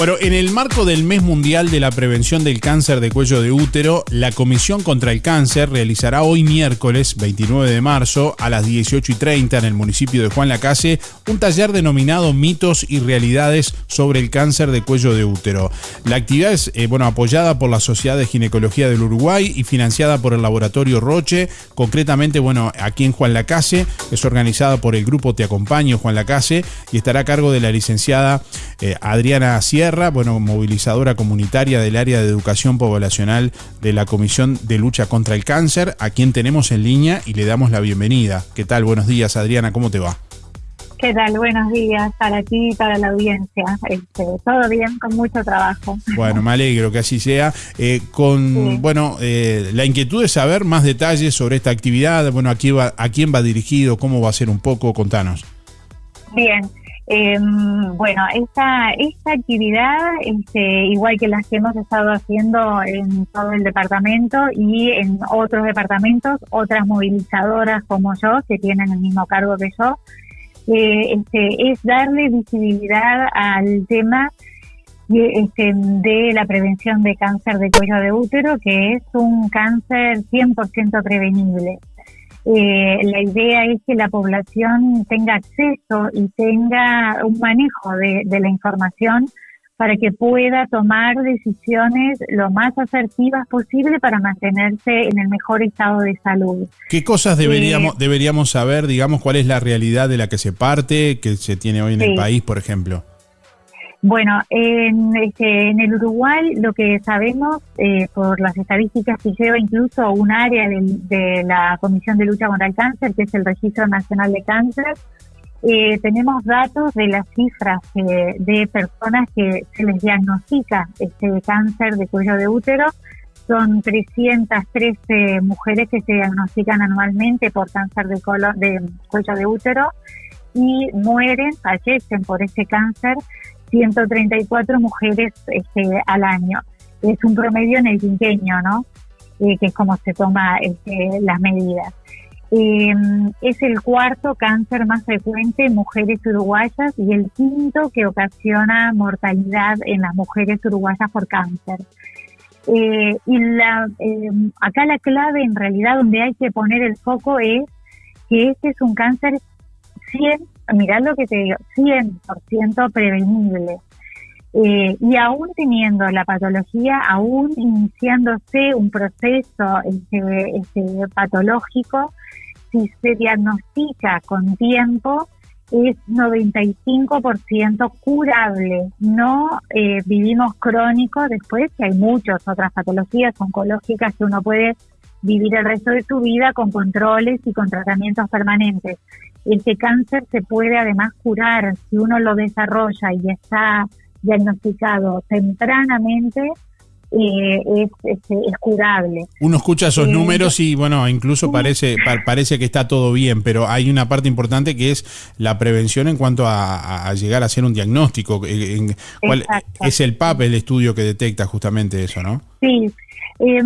Bueno, en el marco del Mes Mundial de la Prevención del Cáncer de Cuello de Útero, la Comisión contra el Cáncer realizará hoy miércoles 29 de marzo a las 18 y 30 en el municipio de Juan Lacase un taller denominado Mitos y Realidades sobre el Cáncer de Cuello de Útero. La actividad es eh, bueno, apoyada por la Sociedad de Ginecología del Uruguay y financiada por el Laboratorio Roche, concretamente bueno, aquí en Juan Lacase, es organizada por el grupo Te Acompaño Juan Lacase y estará a cargo de la licenciada eh, Adriana Sierra bueno, movilizadora comunitaria del área de educación poblacional de la Comisión de Lucha contra el Cáncer, a quien tenemos en línea y le damos la bienvenida. ¿Qué tal? Buenos días, Adriana, ¿cómo te va? ¿Qué tal? Buenos días para ti y para la audiencia. Este, todo bien, con mucho trabajo. Bueno, me alegro que así sea. Eh, con, bueno, eh, la inquietud de saber más detalles sobre esta actividad. Bueno, aquí va, a quién va dirigido, cómo va a ser un poco, contanos. Bien, eh, bueno, esta, esta actividad, este, igual que las que hemos estado haciendo en todo el departamento y en otros departamentos, otras movilizadoras como yo, que tienen el mismo cargo que yo, eh, este, es darle visibilidad al tema este, de la prevención de cáncer de cuello de útero, que es un cáncer 100% prevenible. Eh, la idea es que la población tenga acceso y tenga un manejo de, la información para que pueda tomar decisiones lo más asertivas posible para mantenerse en el mejor estado de salud. ¿Qué cosas deberíamos, eh, deberíamos saber, digamos, cuál es la realidad de la que se parte, que se tiene hoy en el país, por ejemplo? Bueno, en, este, en el Uruguay lo que sabemos eh, por las estadísticas que lleva incluso un área de, la Comisión de Lucha contra el Cáncer, que es el Registro Nacional de Cáncer, eh, tenemos datos de las cifras eh, de personas que se les diagnostica este cáncer de cuello de útero. Son 313 mujeres que se diagnostican anualmente por cáncer de, de cuello de útero y mueren, fallecen por este cáncer 134 mujeres este, al año. Es un promedio en el quinqueño, ¿no? Eh, que es como se toma este, las medidas. Eh, es el cuarto cáncer más frecuente en mujeres uruguayas y el quinto que ocasiona mortalidad en las mujeres uruguayas por cáncer. Eh, y la, acá la clave en realidad donde hay que poner el foco es que este es un cáncer 100 mirá lo que te digo, 100% prevenible. Eh, y aún teniendo la patología, aún iniciándose un proceso este, este, patológico, si se diagnostica con tiempo, es 95% curable. No eh, vivimos crónicos después, que hay muchas otras patologías oncológicas que uno puede vivir el resto de su vida con controles y con tratamientos permanentes. Este cáncer se puede además curar si uno lo desarrolla y está diagnosticado tempranamente. Eh, es, es, curable. Uno escucha esos eh, números y bueno, incluso parece, parece que está todo bien, pero hay una parte importante que es la prevención en cuanto a, llegar a hacer un diagnóstico. En, ¿cuál es el PAP el estudio que detecta justamente eso, no? Sí, eh,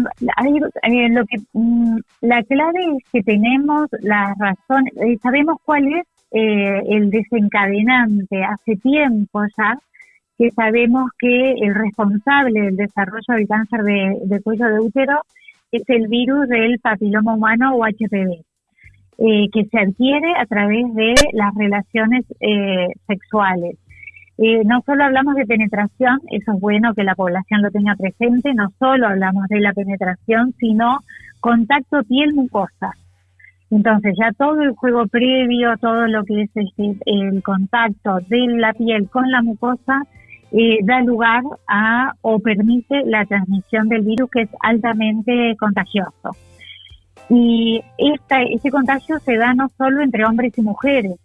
eh, lo que mm, la clave es que tenemos la razón, eh, sabemos cuál es eh, el desencadenante hace tiempo ya que sabemos que el responsable del desarrollo del cáncer de, cuello de útero es el virus del papiloma humano o HPV, que se adquiere a través de las relaciones sexuales. Eh, no solo hablamos de penetración, eso es bueno que la población lo tenga presente, no solo hablamos de la penetración, sino contacto piel-mucosa. Entonces ya todo el juego previo, todo lo que es el contacto de la piel con la mucosa, eh, da lugar a o permite la transmisión del virus que es altamente contagioso. Y esta, este contagio se da no solo entre hombres y mujeres,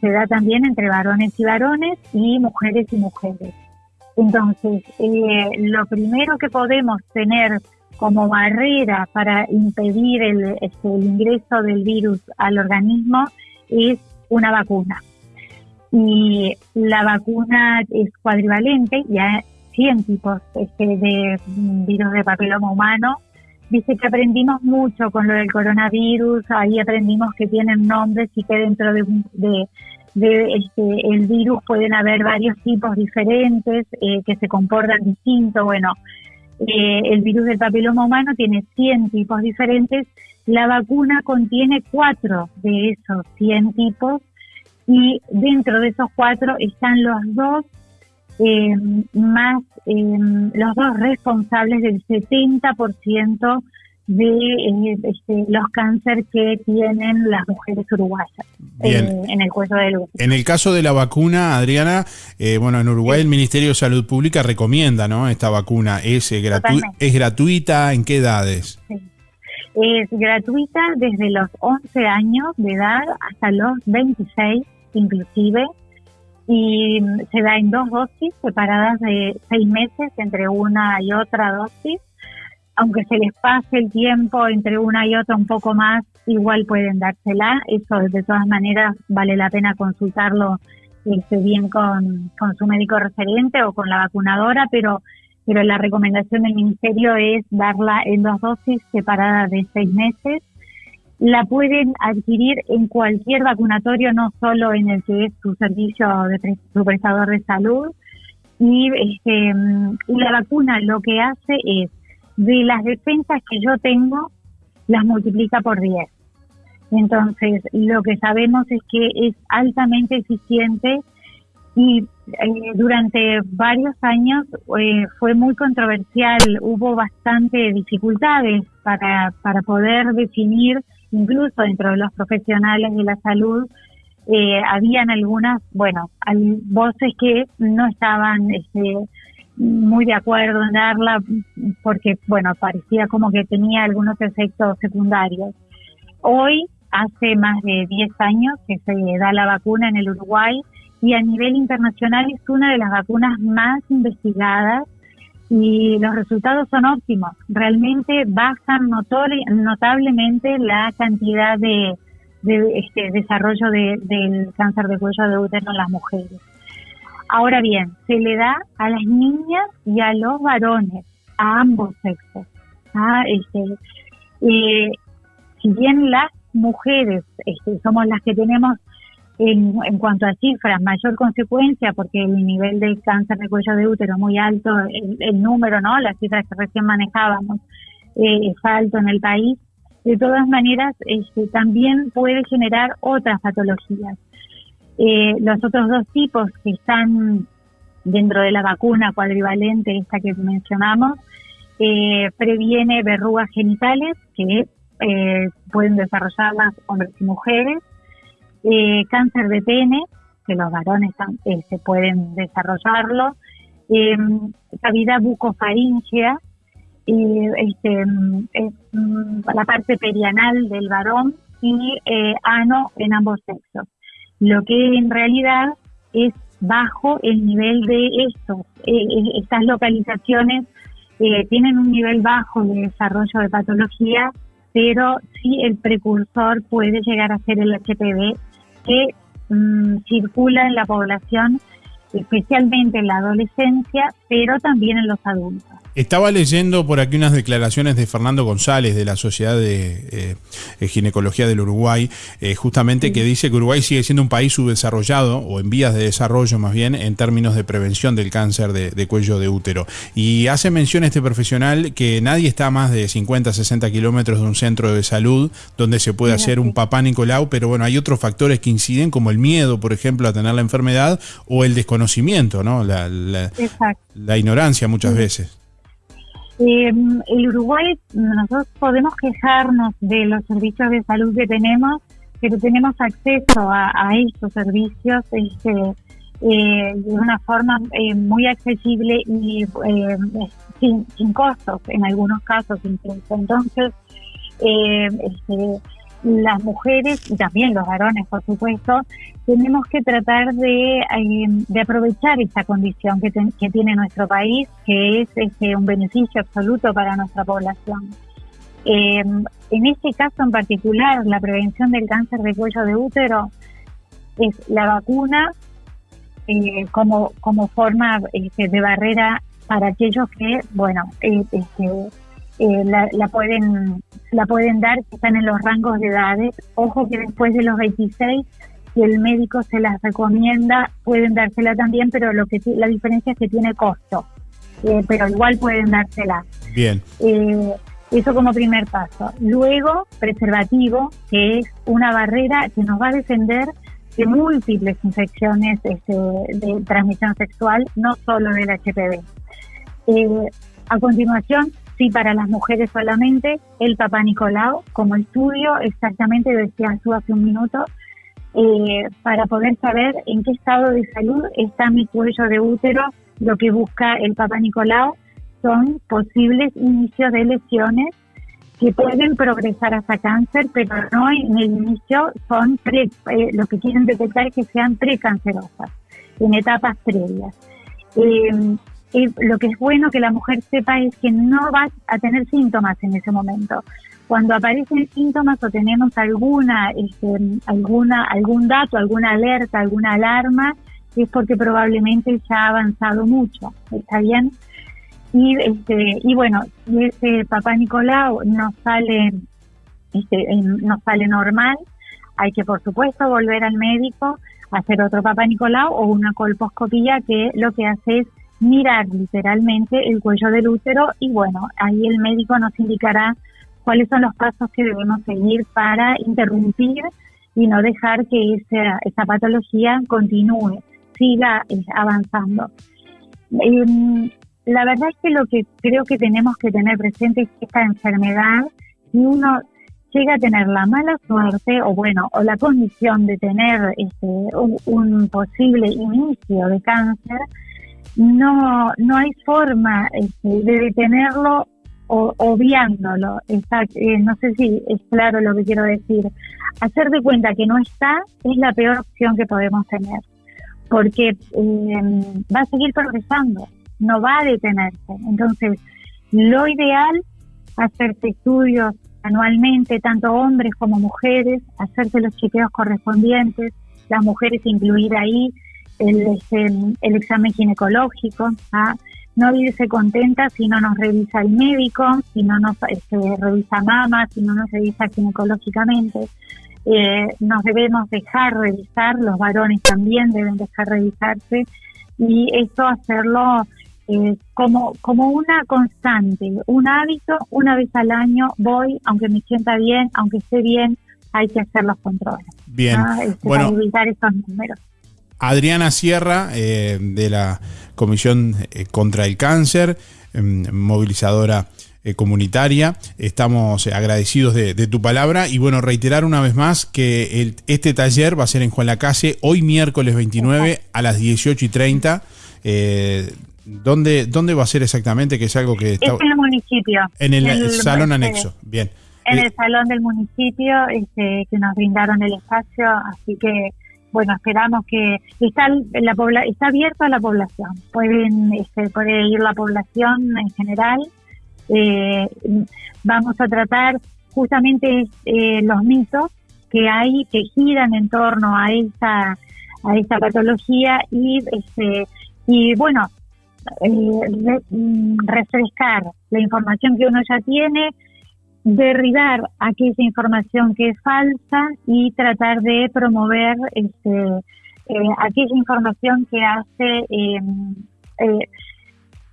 se da también entre varones y varones y mujeres y mujeres. Entonces, eh, lo primero que podemos tener como barrera para impedir el, este, el, ingreso del virus al organismo es una vacuna. Y la vacuna es cuadrivalente, ya 100 tipos este, de virus de papiloma humano. Dice que aprendimos mucho con lo del coronavirus, ahí aprendimos que tienen nombres y que dentro de, de de este, el virus pueden haber varios tipos diferentes eh, que se comportan distinto. Bueno, eh, el virus del papiloma humano tiene 100 tipos diferentes. La vacuna contiene cuatro de esos 100 tipos y dentro de esos cuatro están los dos eh, más, los dos responsables del 70% de eh, este, los cánceres que tienen las mujeres uruguayas eh, en el cuello del útero. En el caso de la vacuna, Adriana, eh, bueno, en Uruguay el Ministerio de Salud Pública recomienda, ¿no? Esta vacuna es, es gratuita, ¿en qué edades? Es gratuita desde los 11 años de edad hasta los 26 inclusive y se da en dos dosis separadas de seis meses entre una y otra dosis aunque se les pase el tiempo entre una y otra un poco más, igual pueden dársela. Eso de todas maneras vale la pena consultarlo este, bien con, su médico referente o con la vacunadora, pero, pero la recomendación del ministerio es darla en dos dosis separadas de seis meses. La pueden adquirir en cualquier vacunatorio, no solo en el que es su servicio de su prestador de salud. Y este, la vacuna lo que hace es de las defensas que yo tengo, las multiplica por 10. Entonces, lo que sabemos es que es altamente eficiente y eh, durante varios años eh, fue muy controversial, hubo bastante dificultades para, para poder definir, incluso dentro de los profesionales de la salud, eh, habían algunas, bueno, voces que no estaban este, muy de acuerdo en darla porque, bueno, parecía como que tenía algunos efectos secundarios. Hoy, hace más de 10 años que se da la vacuna en el Uruguay y a nivel internacional es una de las vacunas más investigadas y los resultados son óptimos. Realmente bajan notablemente la cantidad de, este desarrollo del cáncer de cuello de útero en las mujeres. Ahora bien, se le da a las niñas y a los varones, a ambos sexos. ¿ah? Este, eh, si bien las mujeres este, somos las que tenemos en, cuanto a cifras mayor consecuencia porque el nivel de cáncer de cuello de útero muy alto, el, número, ¿no? Las cifras que recién manejábamos eh, es alto en el país. De todas maneras, este, también puede generar otras patologías. Eh, los otros dos tipos que están dentro de la vacuna cuadrivalente, esta que mencionamos, eh, previene verrugas genitales que eh, pueden desarrollarlas hombres y mujeres, cáncer de pene, que los varones se pueden desarrollarlo, cavidad bucofaringea, este, la parte perianal del varón y ano en ambos sexos lo que en realidad es bajo el nivel de estos. Eh, eh, estas localizaciones eh, tienen un nivel bajo de desarrollo de patología, pero sí el precursor puede llegar a ser el HPV que mm, circula en la población, especialmente en la adolescencia, pero también en los adultos. Estaba leyendo por aquí unas declaraciones de Fernando González de la Sociedad de eh, Ginecología del Uruguay, eh, justamente que dice que Uruguay sigue siendo un país subdesarrollado o en vías de desarrollo más bien en términos de prevención del cáncer de, cuello de útero. Y hace mención este profesional que nadie está a más de 50, 60 kilómetros de un centro de salud donde se puede hacer un papá Nicolau, pero bueno, hay otros factores que inciden como el miedo, por ejemplo, a tener la enfermedad o el desconocimiento, ¿no? La, la ignorancia muchas veces. Eh, el Uruguay, nosotros podemos quejarnos de los servicios de salud que tenemos, pero tenemos acceso a, estos servicios este, eh, de una forma eh, muy accesible y eh, sin, sin, costos en algunos casos incluso. Entonces, este, las mujeres y también los varones, por supuesto, tenemos que tratar de, eh, aprovechar esta condición que, tiene nuestro país, que es este, un beneficio absoluto para nuestra población. Eh, en este caso en particular, la prevención del cáncer de cuello de útero es la vacuna eh, como, como forma este, de barrera para aquellos que, bueno, este, eh, la, pueden la pueden dar que están en los rangos de edades. Ojo que después de los 26 si el médico se las recomienda, pueden dársela también, pero lo que la diferencia es que tiene costo. Eh, pero igual pueden dársela. Bien. Eh, eso como primer paso. Luego, preservativo, que es una barrera que nos va a defender de múltiples infecciones este, de transmisión sexual, no solo del HPV. Eh, a continuación, sí para las mujeres solamente, el Papá Nicolau como estudio, exactamente decía tú hace un minuto, eh, para poder saber en qué estado de salud está mi cuello de útero, lo que busca el Papá Nicolau son posibles inicios de lesiones que pueden progresar hasta cáncer, pero no en el inicio son pre, eh, lo que quieren detectar que sean precancerosas, en etapas previas. Eh, lo que es bueno que la mujer sepa es que no va a tener síntomas en ese momento. Cuando aparecen síntomas o tenemos alguna, este, alguna, algún dato, alguna alerta, alguna alarma, es porque probablemente ya ha avanzado mucho. ¿Está bien? Y, este, y bueno, ese papá Nicolau no sale, este, no sale normal, hay que por supuesto volver al médico, hacer otro papá Nicolau o una colposcopía que lo que hace es mirar literalmente el cuello del útero y bueno, ahí el médico nos indicará cuáles son los pasos que debemos seguir para interrumpir y no dejar que esa, esa patología continúe, siga eh, avanzando. Em, la verdad es que lo que creo que tenemos que tener presente es que esta enfermedad, si uno llega a tener la mala suerte o bueno, o la condición de tener este, un posible inicio de cáncer, no, no hay forma este, de detenerlo o, obviándolo. Eh, no sé si es claro lo que quiero decir. Hacer de cuenta que no está es la peor opción que podemos tener, porque eh, va a seguir progresando, no va a detenerse. Entonces, lo ideal, hacerse estudios anualmente, tanto hombres como mujeres, hacerse los chequeos correspondientes, las mujeres incluir ahí el, el examen ginecológico, ¿ah? no irse contenta si no nos revisa el médico, si no nos este, revisa mama, si no nos revisa ginecológicamente. Eh, nos debemos dejar revisar, los varones también deben dejar revisarse y esto hacerlo eh, como, como una constante, un hábito, una vez al año voy, aunque me sienta bien, aunque esté bien, hay que hacer los controles. Bien, ¿ah? este, para evitar estos números. Adriana Sierra, eh, de la Comisión eh, contra el Cáncer, em, movilizadora eh, comunitaria. Estamos agradecidos de, tu palabra y bueno, reiterar una vez más que este taller va a ser en Juan Lacase hoy miércoles 29 a las 18 y 30. ¿dónde, ¿Dónde va a ser exactamente? Que es algo que está... en el municipio. En el, salón anexo, bien. En el salón del municipio este, que nos brindaron el espacio, así que bueno, esperamos que está la está abierto a la población. Pueden este, puede ir la población en general. Eh, vamos a tratar justamente eh, los mitos que hay que giran en torno a esta a esta patología y este y bueno eh, mm, refrescar la información que uno ya tiene derribar aquella información que es falsa y tratar de promover este, eh, aquella información que hace, em, eh,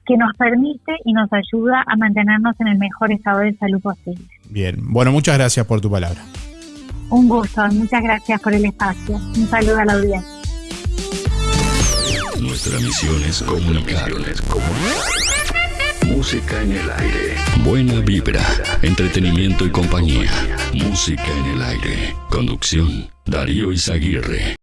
que nos permite y nos ayuda a mantenernos en el mejor estado de salud posible. Bien, bueno, muchas gracias por tu palabra. Un gusto, muchas gracias por el espacio. Un saludo a la audiencia. Nuestra misión es comunicar. Música en el aire. Buena vibra, entretenimiento y compañía. Música en el aire. Conducción, Darío Izaguirre.